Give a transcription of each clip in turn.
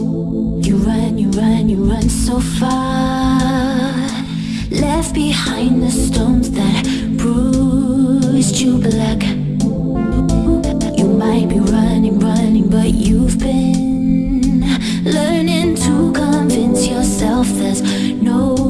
You run, you run, you run so far. Left behind the stones that bruised you black. You might be running, running, but you've been Learning to convince yourself there's no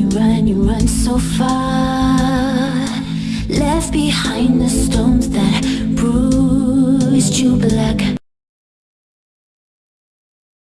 you run, you run so far. Left behind the stones that bruised you black.